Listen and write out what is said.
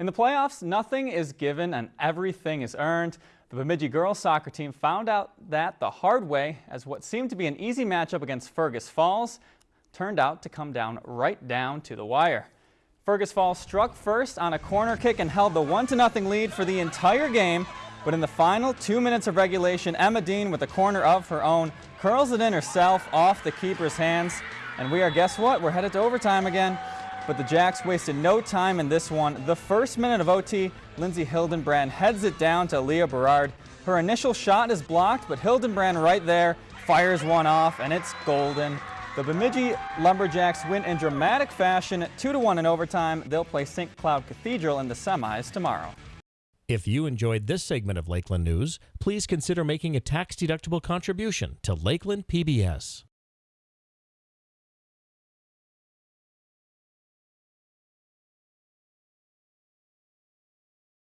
In the playoffs, nothing is given and everything is earned. The Bemidji girls soccer team found out that the hard way as what seemed to be an easy matchup against Fergus Falls turned out to come down right down to the wire. Fergus Falls struck first on a corner kick and held the 1-0 lead for the entire game, but in the final two minutes of regulation, Emma Dean with a corner of her own curls it in herself off the keeper's hands. And we are, guess what, we're headed to overtime again. But the Jacks wasted no time in this one. The first minute of OT, Lindsay Hildenbrand heads it down to Leah Berard. Her initial shot is blocked, but Hildenbrand right there fires one off, and it's golden. The Bemidji Lumberjacks win in dramatic fashion, 2-1 in overtime. They'll play St. Cloud Cathedral in the semis tomorrow. If you enjoyed this segment of Lakeland News, please consider making a tax-deductible contribution to Lakeland PBS.